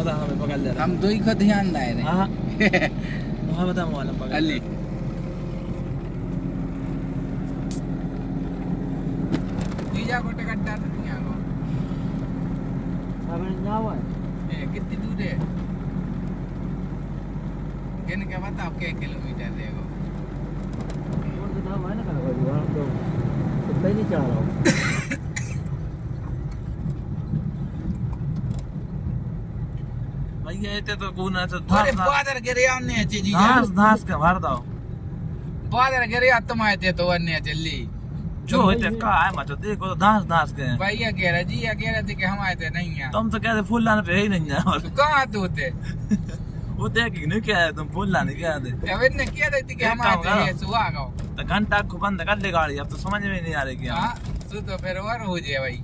बता हमें पकड़ ले रहा हम दो ही को ध्यान दाए रहे हाँ वहाँ बता मोबाइल पकड़ अली जीजा को टिकट डाल दिया को ए, कितनी दूर है किन के बताओ के किलोमीटर है वो भैया ये तो कौन है तो अरे धास बादल गिरे आने अच्छे जीजा धास धास के भर दो बादल गिरे तुम आए तो अन्य चली। जो होते का है मत देखो तो धास धास के भैया कह रहे जी कह रहे थे कि हम आए थे नहीं है। तुम तो कहते फूल लाने पे ही नहीं जाओ तो कहाँ तो थे वो देख नहीं क्या है तुम फूल लाने क्या है अब इनने कह रही कि हम आए थे ये सुहा तो घंटा को बंद कर ले गाड़ी अब तो समझ में नहीं आ रही क्या हाँ तू फिर वर हो जाए भाई?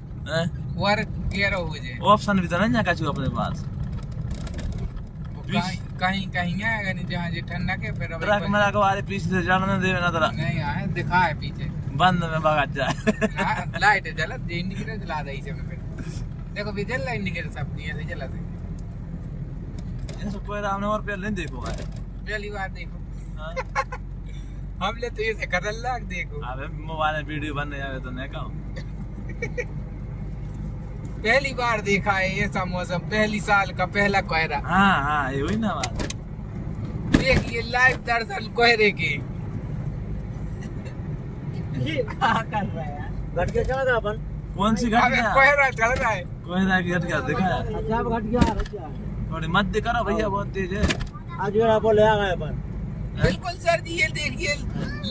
वर हो जाए। ऑप्शन भी तो नहीं है कछु अपने पास। कहीं कहीं आएगा नहीं जहाँ जी ठंडा के फिर ट्रक मेरा को आरे पीछे से जाने दे ना तेरा। नहीं आए दिखा है पीछे। बंद में भगा जाए लाइट जला इंडिकेटर जला रही है फिर। देखो भी जल रहा इंडिकेटर सब नहीं ऐसे जला थे ऐसा कोई हमने और पे नहीं देखो है पहली बार देखो। हाँ? हम ले तो ये से खतरनाक देखो। अबे मोबाइल में वीडियो बन है तो नहीं कहो। पहली बार देखा है ऐसा मौसम पहली साल का पहला कोहरा। हाँ हाँ ये हुई ना बात। देखिए लाइव दर्शन कोहरे के। घट के चला गया अपन। कौन सी कोहरा चल रहा है। ना की घट गया देखा है? अच्छा घट गया अच्छा थोड़ी मत करो भैया बहुत तेज है। आज बोले आ गए अपन। बिल्कुल सर जी ये देखिए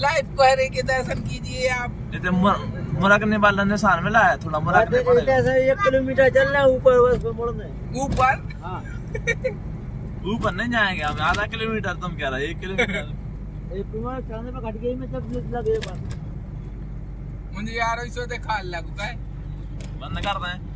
लाइव कोहरे के दर्शन कीजिए आप। तो मुर- मुरकने वाला निशान मिला है थोड़ा मुरकने जैसे एक किलोमीटर चल रहे हैं ऊपर बस पे मुड़ने। ऊपर? हाँ। ऊपर नहीं जाएँगे हम आधा किलोमीटर तुम कह रहे एक किलोमीटर। एक किलोमीटर चलने पे घट गई में जब लगे बस। मुझे यार ऐसे देखा लगता है बंद कर दें